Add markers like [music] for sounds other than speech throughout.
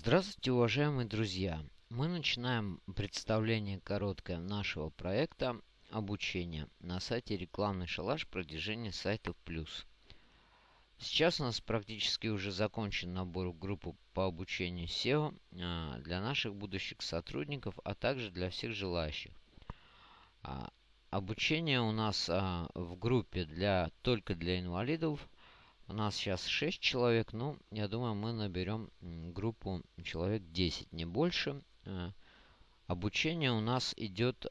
Здравствуйте, уважаемые друзья! Мы начинаем представление короткое нашего проекта обучения на сайте рекламный шалаш продвижения сайтов плюс. Сейчас у нас практически уже закончен набор в группу по обучению SEO а, для наших будущих сотрудников, а также для всех желающих. А, обучение у нас а, в группе для, только для инвалидов – у нас сейчас 6 человек. Ну, я думаю, мы наберем группу человек 10, не больше. Э, обучение у нас идет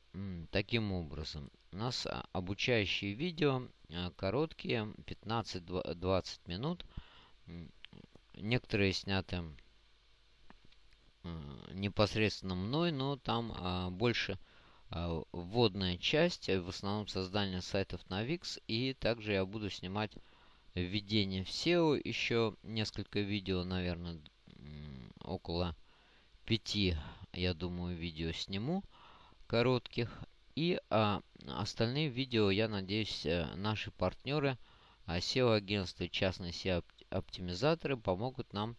таким образом. У нас а, обучающие видео э, короткие, 15-20 минут. Некоторые сняты э, непосредственно мной, но там а, больше а, вводная часть, в основном создание сайтов на Wix. И также я буду снимать введение в SEO. Еще несколько видео, наверное, около пяти, я думаю, видео сниму коротких. И а, остальные видео, я надеюсь, э, наши партнеры, а, SEO-агентства и частные SEO-оптимизаторы помогут нам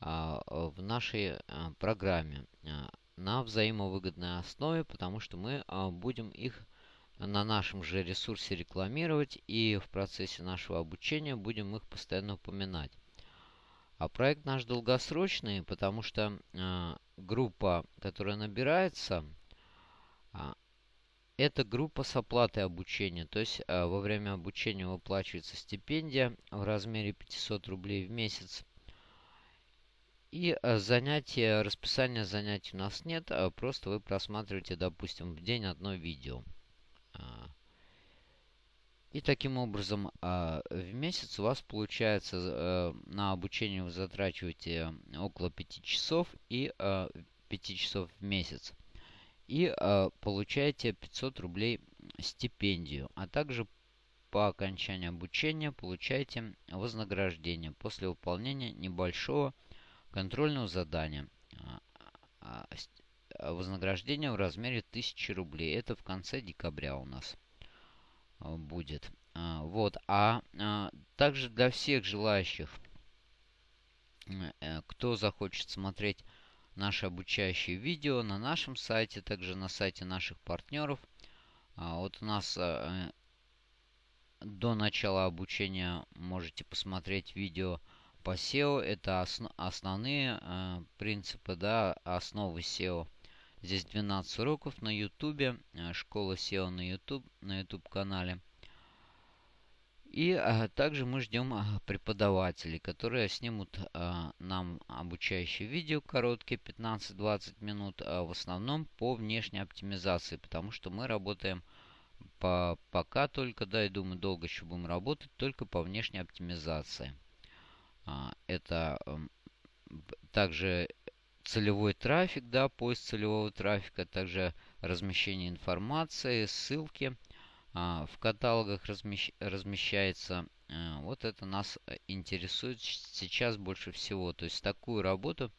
а, в нашей а, программе а, на взаимовыгодной основе, потому что мы а, будем их на нашем же ресурсе рекламировать и в процессе нашего обучения будем их постоянно упоминать. А проект наш долгосрочный, потому что э, группа, которая набирается, э, это группа с оплатой обучения. То есть э, во время обучения выплачивается стипендия в размере 500 рублей в месяц. И э, занятия, расписания занятий у нас нет, а просто вы просматриваете, допустим, в день одно видео. А. И таким образом а, в месяц у вас получается э, на обучение вы затрачиваете около 5 часов и 5 часов в месяц. И получаете 500 рублей стипендию. А также по окончании обучения получаете вознаграждение после выполнения небольшого контрольного задания. Э, вознаграждение в размере 1000 рублей. Это в конце декабря у нас э, будет. Э, вот. А также для всех желающих, кто захочет смотреть наши обучающие видео на нашем сайте, также на сайте наших партнеров. Вот у нас до начала обучения можете посмотреть видео по SEO. Это основные принципы, да, основы SEO. Здесь 12 уроков на YouTube, э, школа SEO на YouTube, на YouTube канале. И а, также мы ждем а, преподавателей, которые снимут нам обучающие видео короткие 15-20 минут, в основном по внешней оптимизации, потому что мы работаем по, пока только, да, и думаю, долго еще будем работать только по внешней оптимизации. А, это также целевой трафик, да, поиск целевого трафика, также размещение информации, ссылки а, в каталогах размещ, размещается. А, вот это нас э, интересует сейчас больше всего. То есть такую работу,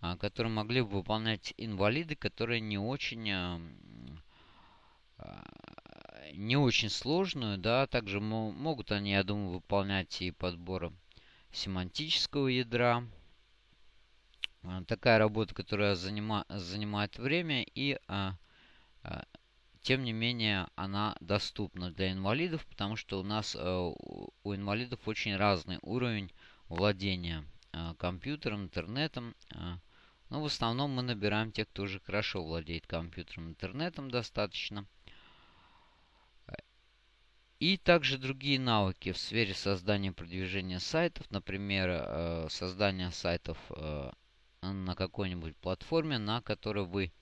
а, которую могли бы выполнять инвалиды, которые не очень... А, а, не очень сложную, да, также могут они, я думаю, выполнять и подбор семантического ядра, Э, такая работа, которая занима, занимает время и а, а, тем не менее она доступна для инвалидов, потому что у нас а, у инвалидов очень разный уровень владения а, компьютером, интернетом. А, но в основном мы набираем тех, кто уже хорошо владеет компьютером, интернетом достаточно. И также другие навыки в сфере создания и продвижения сайтов, например, создание сайтов на какой-нибудь платформе, на которой вы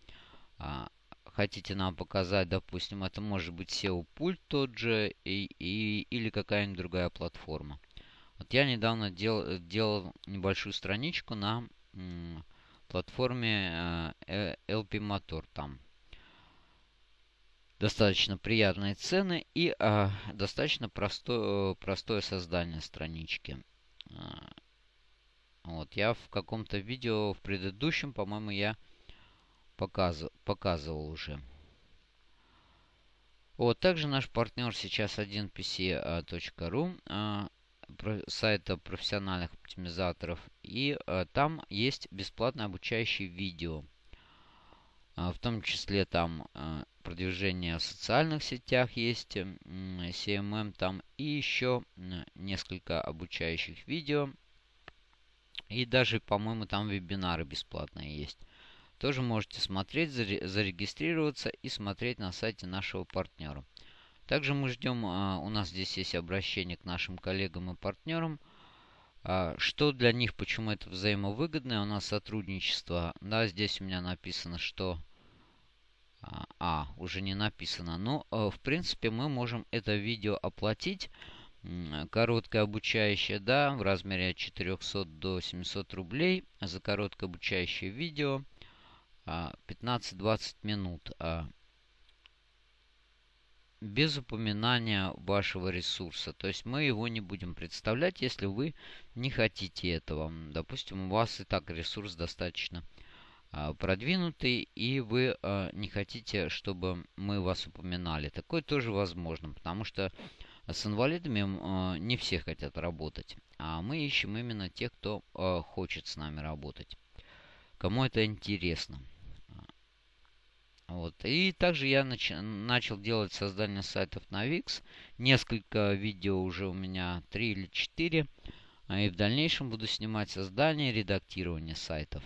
а, хотите нам показать, допустим, это может быть SEO-пульт тот же и, и, или какая-нибудь другая платформа. Вот я недавно дел, делал небольшую страничку на платформе э, LP Motor. Там достаточно приятные цены и э, достаточно простое, простое создание странички. А, вот, я в каком-то видео в предыдущем, по-моему, я показывал, показывал уже. Вот, также наш партнер сейчас 1pc.ru. А, сайта профессиональных оптимизаторов. И там есть бесплатное обучающее видео. В том числе там продвижение в социальных сетях есть, CMM там и еще несколько обучающих видео. И даже, по-моему, там вебинары бесплатные есть. Тоже можете смотреть, зарегистрироваться и смотреть на сайте нашего партнера. Также мы ждем, а, у нас здесь есть обращение к нашим коллегам и партнерам. А, что для них, почему это взаимовыгодное, у нас сотрудничество. Да, здесь у меня написано, что... А, а уже не написано. Но, в принципе, мы можем это видео оплатить. Короткое обучающее, да, в размере от 400 до 700 рублей. За короткое обучающее видео 15-20 минут без упоминания вашего ресурса. То есть мы его не будем представлять, если вы не хотите этого. Допустим, у вас и так ресурс достаточно а, продвинутый, и вы а, не хотите, чтобы мы вас упоминали. Такое тоже возможно, потому что с инвалидами а, не все хотят работать. А мы ищем именно тех, кто хочет с нами работать. Кому это интересно. Вот. И также я нач начал делать создание сайтов на Wix. Несколько видео уже у меня, 3 или 4. А и в дальнейшем буду снимать создание и редактирование сайтов.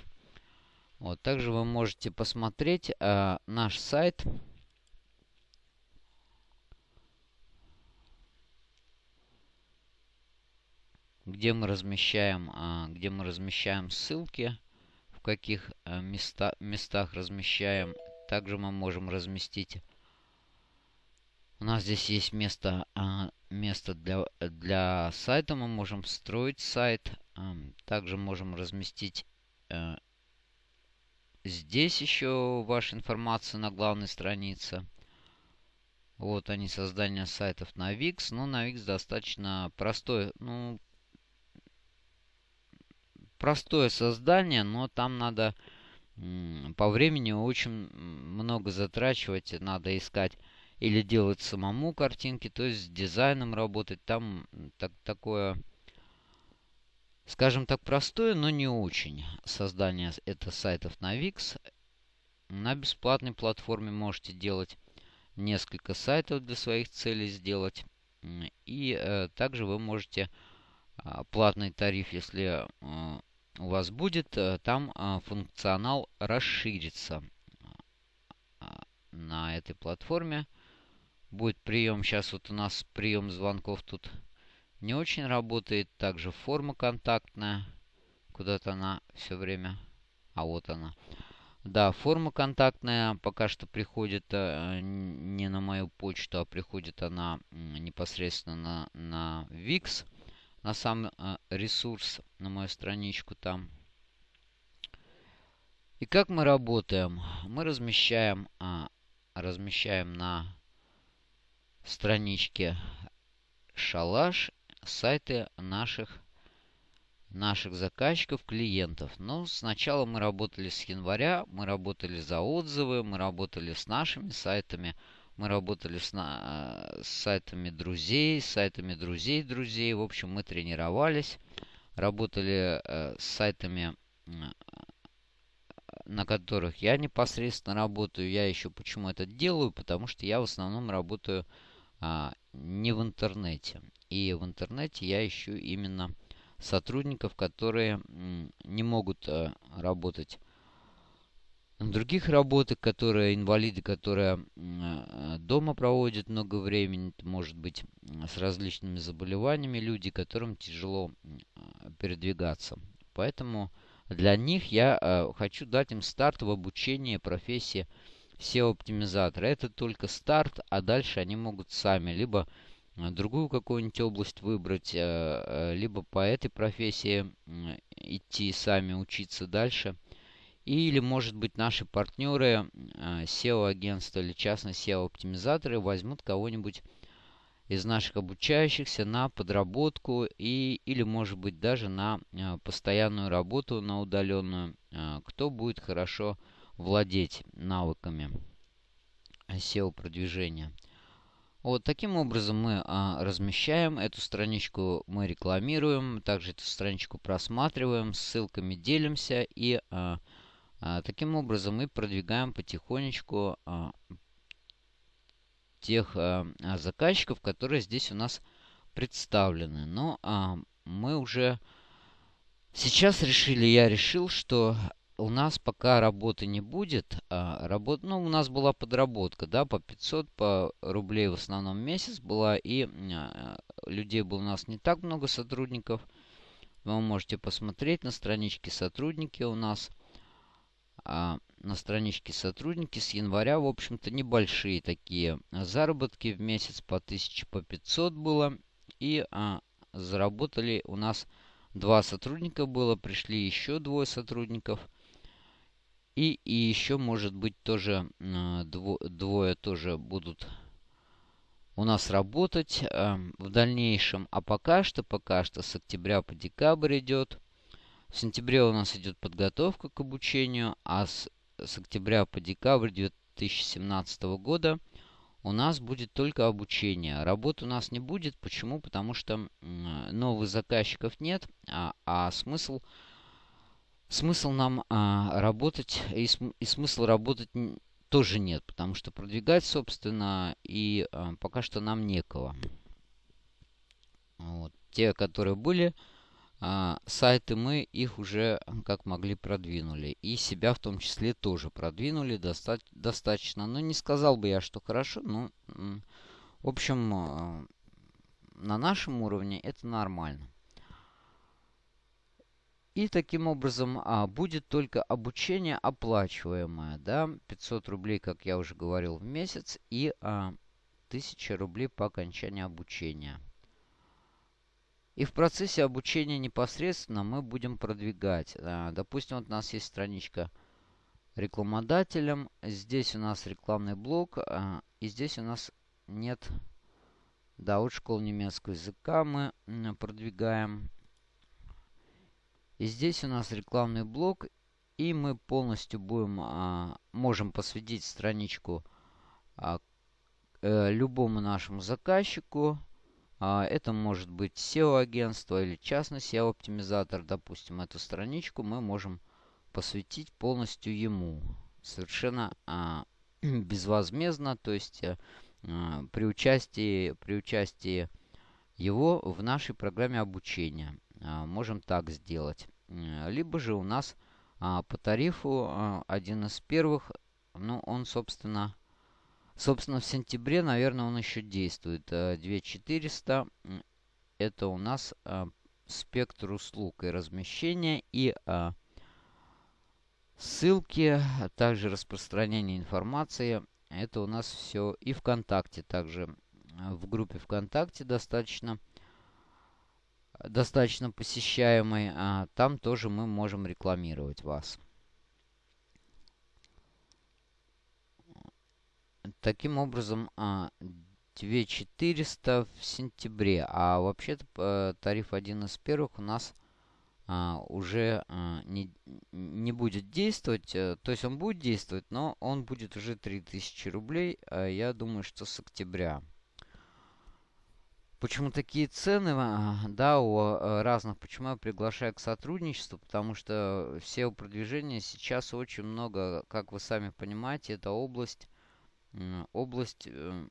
Вот. Также вы можете посмотреть а, наш сайт. Где мы размещаем, а, где мы размещаем ссылки, в каких а, места, местах размещаем также мы можем разместить. У нас здесь есть место, а, место для, для сайта. Мы можем встроить сайт. Также можем разместить э, здесь еще ваша информация на главной странице. Вот они, создание сайтов на Wix. Но на Wix достаточно простое, ну, простое создание, но там надо по времени очень много затрачивать, надо искать или делать самому картинки, то есть с дизайном работать. Там так, такое, скажем так, простое, но не очень создание это сайтов на Wix. На бесплатной платформе можете делать несколько сайтов для своих целей сделать. И э, также вы можете э, платный тариф, если у вас будет, э, там а, функционал расширится а, на этой платформе. Будет прием. Сейчас вот у нас прием звонков тут не очень работает. Также форма контактная. Куда-то она все время... А вот она. Да, форма контактная пока что приходит э, не на мою почту, а приходит она непосредственно на, на VIX на сам э, ресурс, на мою страничку там. И как мы работаем? Мы размещаем, а, размещаем на страничке шалаш сайты наших наших заказчиков, клиентов. Но сначала мы работали с января, мы работали за отзывы, мы работали с нашими сайтами. Мы работали с, на, с сайтами друзей, с сайтами друзей друзей. В общем, мы тренировались. Работали э, с сайтами, э, на которых я непосредственно работаю. Я еще почему это делаю? Потому что я в основном работаю э, не в интернете. И в интернете я ищу именно сотрудников, которые э, не могут э, работать других работах, которые инвалиды, которые э, дома проводят много времени, может быть, с различными заболеваниями, люди, которым тяжело передвигаться. Поэтому для них я э, хочу дать им старт в обучении профессии SEO-оптимизатора. Это только старт, а дальше они могут сами либо другую какую-нибудь область выбрать, э, либо по этой профессии идти сами учиться дальше – или, может быть, наши партнеры, а, SEO-агентства или частные SEO-оптимизаторы возьмут кого-нибудь из наших обучающихся на подработку и, или, может быть, даже на а, постоянную работу, на удаленную, а, кто будет хорошо владеть навыками SEO-продвижения. Вот таким образом мы а, размещаем эту страничку, мы рекламируем, также эту страничку просматриваем, ссылками делимся и а, а, таким образом мы продвигаем потихонечку а, тех а, а, заказчиков, которые здесь у нас представлены. Но а, мы уже сейчас решили, я решил, что у нас пока работы не будет. А, работ, ну, у нас была подработка, да, по 500 по рублей в основном месяц была. И а, людей было у нас не так много сотрудников. Вы можете посмотреть на страничке сотрудники у нас. А, на страничке сотрудники с января, в общем-то, небольшие такие заработки в месяц по 1000, по 500 было. И а, заработали у нас два сотрудника было, пришли еще двое сотрудников – и, и еще, может быть, тоже э, дво, двое тоже будут у нас работать э, в дальнейшем. А пока что, пока что с октября по декабрь идет. В сентябре у нас идет подготовка к обучению, а с, с октября по декабрь 2017 года у нас будет только обучение. Работы у нас не будет. Почему? Потому что новых заказчиков нет, а, а смысл смысл нам а, работать, и, см, и смысл работать тоже нет, потому что продвигать, собственно, и а, пока что нам некого. Вот. Те, которые были а, сайты, мы их уже как могли продвинули. И себя в том числе тоже продвинули доста достаточно. Но не сказал бы я, что хорошо, но, в общем, а, на нашем уровне это нормально. И таким образом а, будет только обучение оплачиваемое, да, 500 рублей, как я уже говорил, в месяц и а, 1000 рублей по окончании обучения. И в процессе обучения непосредственно мы будем продвигать. А, допустим, вот у нас есть страничка рекламодателем. Здесь у нас рекламный блок. А, и здесь у нас нет... Да, вот школу немецкого языка мы продвигаем. И здесь у нас рекламный блок. И мы полностью будем, а, можем посвятить страничку э, любому нашему заказчику. А, это может быть SEO-агентство или частный SEO-оптимизатор. Допустим, эту страничку мы можем посвятить полностью ему. Совершенно а, [clears throat] безвозмездно, то есть а, при, участии, при участии его в нашей программе обучения. Можем так сделать. Либо же у нас по тарифу один из первых, ну, он, собственно, собственно, в сентябре, наверное, он еще действует. 2400 это у нас спектр услуг и размещения и ссылки, а также распространение информации. Это у нас все и ВКонтакте также. В группе ВКонтакте достаточно достаточно посещаемый. А, там тоже мы можем рекламировать вас. Таким образом, 2400 а, в сентябре. А вообще-то э, тариф один из первых у нас а, уже не, не будет действовать. Э, то есть он будет действовать, но он будет уже 3000 рублей. Я думаю, что с октября. Почему такие цены, а, да, у э, разных, почему я приглашаю к сотрудничеству, потому что все продвижения сейчас очень много, как вы сами понимаете, это область, область, э,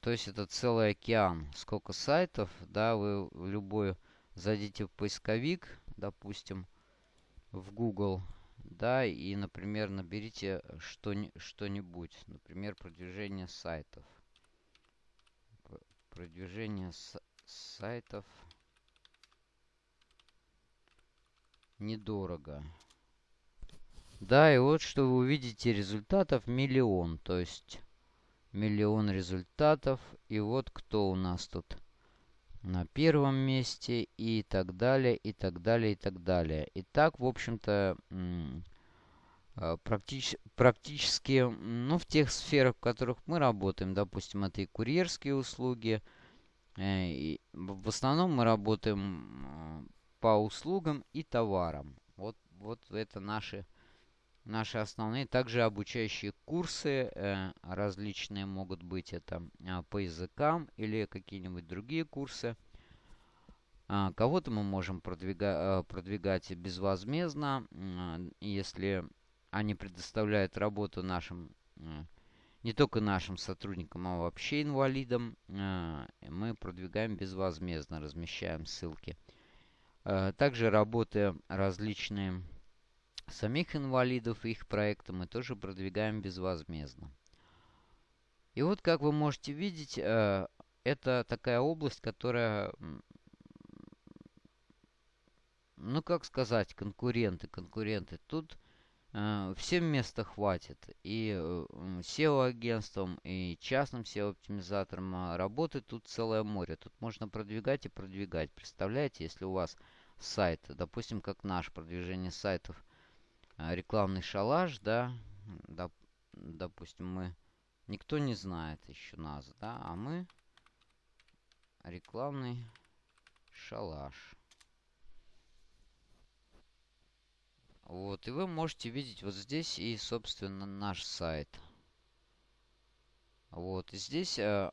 то есть это целый океан. Сколько сайтов, да, вы любой зайдите в поисковик, допустим, в Google, да, и, например, наберите что-нибудь, например, продвижение сайтов продвижение сайтов недорого. Да, и вот что вы увидите результатов миллион. То есть миллион результатов. И вот кто у нас тут на первом месте и так далее, и так далее, и так далее. И так, в общем-то, а, практич, практически, ну, в тех сферах, в которых мы работаем, допустим, это и курьерские услуги, э, и в основном мы работаем а, по услугам и товарам. Вот, вот это наши, наши основные. Также обучающие курсы э, различные могут быть. Это э, по языкам или какие-нибудь другие курсы. А, кого-то мы можем продвига, э, продвигать безвозмездно, э, если они предоставляют работу нашим, не только нашим сотрудникам, а вообще инвалидам. Мы продвигаем безвозмездно, размещаем ссылки. Также работы различные самих инвалидов и их проекты мы тоже продвигаем безвозмездно. И вот, как вы можете видеть, э, это такая область, которая, ну как сказать, конкуренты, конкуренты. Тут э, всем места хватит. И э, SEO-агентством, и частным SEO-оптимизатором а работы тут целое море. Тут можно продвигать и продвигать. Представляете, если у вас сайт, допустим, как наш, продвижение сайтов – рекламный шалаш, да, доп, допустим, мы, никто не знает еще нас, да, а мы рекламный шалаш. Вот, и вы можете видеть вот здесь и, собственно, наш сайт. Вот, и здесь... Э,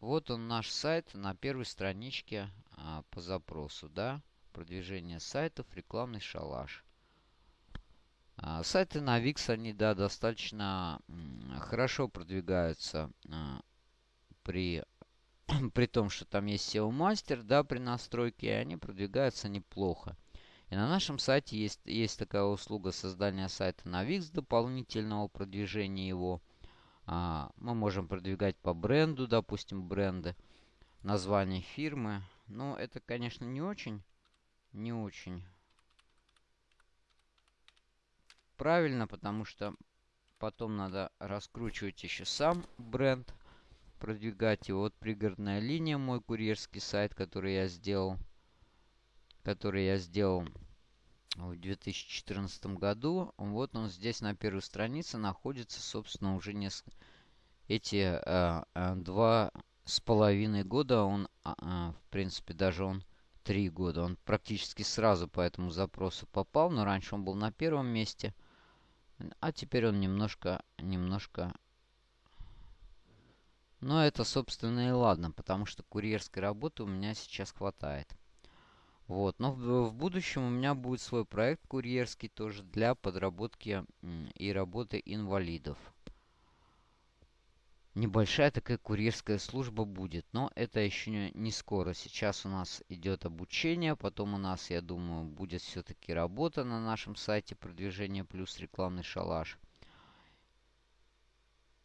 вот он наш сайт на первой страничке э, по запросу, да продвижение сайтов, рекламный шалаш. А, сайты на Wix, они, да, достаточно хорошо продвигаются а, при, [clears throat] при том, что там есть SEO-мастер, да, при настройке, и они продвигаются неплохо. И на нашем сайте есть, есть такая услуга создания сайта на Wix, дополнительного продвижения его. А, мы можем продвигать по бренду, допустим, бренды, название фирмы. Но это, конечно, не очень не очень правильно, потому что потом надо раскручивать еще сам бренд, продвигать его. Вот пригородная линия, мой курьерский сайт, который я сделал, который я сделал в 2014 году. Вот он здесь на первой странице находится, собственно, уже несколько... Эти э, э, два с половиной года он, э, в принципе, даже он три года. Он практически сразу по этому запросу попал, но раньше он был на первом месте. А теперь он немножко, немножко... Но это, собственно, и ладно, потому что курьерской работы у меня сейчас хватает. Вот, но в, в будущем у меня будет свой проект курьерский тоже для подработки и работы инвалидов небольшая такая курьерская служба будет. Но это еще не скоро. Сейчас у нас идет обучение. Потом у нас, я думаю, будет все-таки работа на нашем сайте продвижение плюс рекламный шалаш.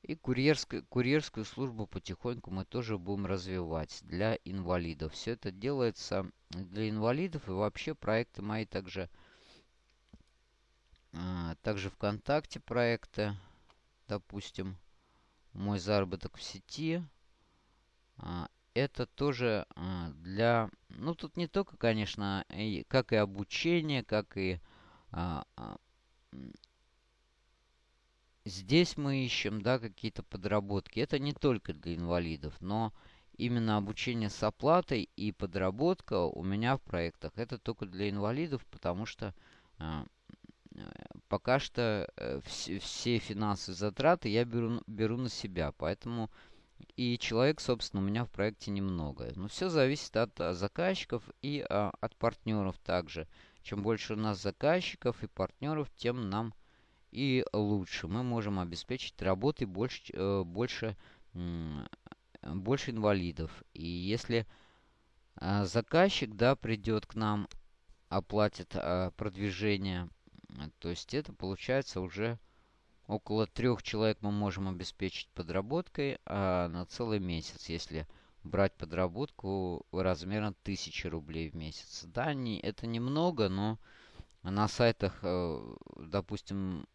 И курьерскую, курьерскую службу потихоньку мы тоже будем развивать для инвалидов. Все это делается для инвалидов. И вообще проекты мои также, а, также ВКонтакте проекты, допустим мой заработок в сети. А, это тоже а, для... Ну, тут не только, конечно, и, как и обучение, как и... А, здесь мы ищем, да, какие-то подработки. Это не только для инвалидов, но именно обучение с оплатой и подработка у меня в проектах. Это только для инвалидов, потому что пока что э, все, финансовые затраты я беру, беру на себя. Поэтому и человек, собственно, у меня в проекте немного. Но все зависит от а, заказчиков и а, от партнеров также. Чем больше у нас заказчиков и партнеров, тем нам и лучше. Мы можем обеспечить работой больше, э, больше, больше инвалидов. И если э, заказчик да, придет к нам, оплатит э, продвижение то есть это получается уже около трех человек мы можем обеспечить подработкой а на целый месяц, если брать подработку размером 1000 рублей в месяц. Да, не, это немного, но на сайтах, э, допустим,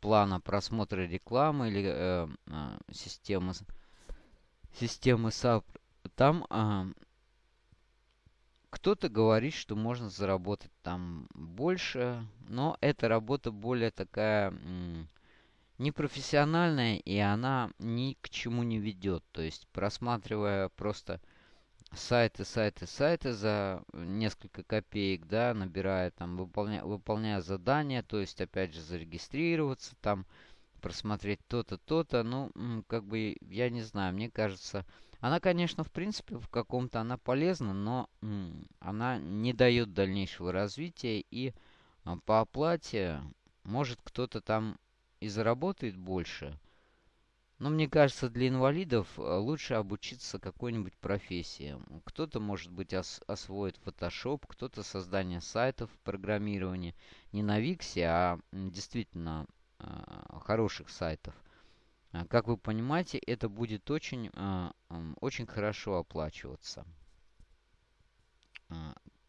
плана просмотра рекламы или э, э, системы, системы SAP, там э, кто-то говорит, что можно заработать там больше, но эта работа более такая непрофессиональная, и она ни к чему не ведет. То есть, просматривая просто сайты, сайты, сайты за несколько копеек, да, набирая там, выполняя, выполняя задания, то есть, опять же, зарегистрироваться там, просмотреть то-то, то-то, ну, как бы, я не знаю, мне кажется, она, конечно, в принципе, в каком-то она полезна, но она не дает дальнейшего развития, и а, по оплате может кто-то там и заработает больше, но мне кажется, для инвалидов э, лучше обучиться какой-нибудь профессии. Кто-то, может быть, ос освоит Photoshop, кто-то создание сайтов, программирование. Не на Виксе, а действительно э, хороших сайтов. А, как вы понимаете, это будет очень, э, очень хорошо оплачиваться.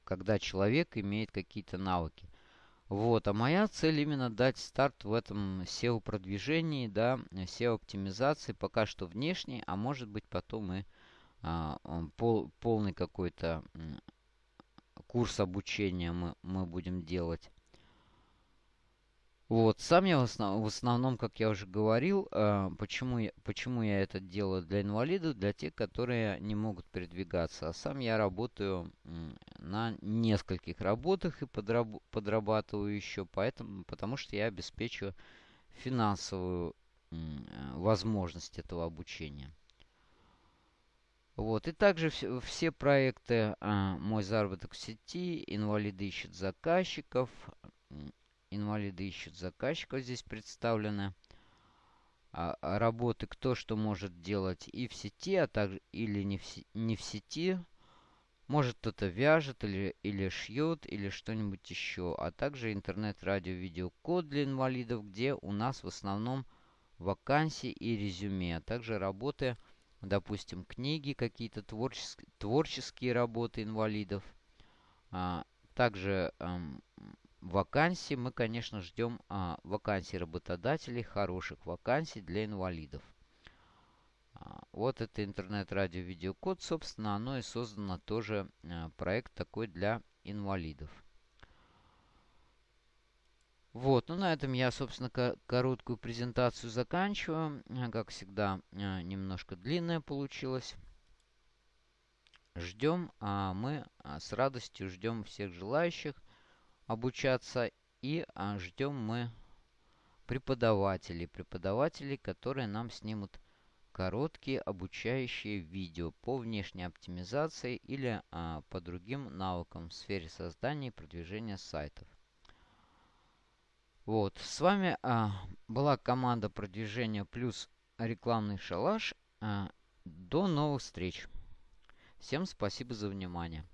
Когда человек имеет какие-то навыки. Вот, а моя цель именно дать старт в этом SEO-продвижении, да, SEO-оптимизации, пока что внешней, а может быть потом и а, пол, полный какой-то курс обучения мы, мы будем делать. Вот, сам я в, основ, в основном, как я уже говорил, э, почему, я, почему я это делаю для инвалидов, для тех, которые не могут передвигаться. А сам я работаю на нескольких работах и подраб, подрабатываю еще, поэтому, потому что я обеспечиваю финансовую э, возможность этого обучения. Вот. И также все, все проекты э, «Мой заработок в сети», «Инвалиды ищут заказчиков», Инвалиды ищут заказчиков здесь представлены. А, а работы кто что может делать и в сети, а также или не в, не в сети. Может кто-то вяжет или, или шьет или что-нибудь еще. А также интернет-радио-видеокод для инвалидов, где у нас в основном вакансии и резюме. А также работы, допустим, книги, какие-то творческие, творческие работы инвалидов. А, также эм, вакансии мы, конечно, ждем а, вакансий работодателей, хороших вакансий для инвалидов. А, вот это интернет-радио-видеокод, собственно, оно и создано тоже а, проект такой для инвалидов. Вот, ну на этом я, собственно, короткую презентацию заканчиваю. А, как всегда, а, немножко длинная получилась. Ждем, а мы а, с радостью ждем всех желающих обучаться. И а, ждем мы преподавателей. Преподавателей, которые нам снимут короткие обучающие видео по внешней оптимизации или а, по другим навыкам в сфере создания и продвижения сайтов. Вот, с вами а, была команда продвижения плюс рекламный шалаш. А, до новых встреч. Всем спасибо за внимание.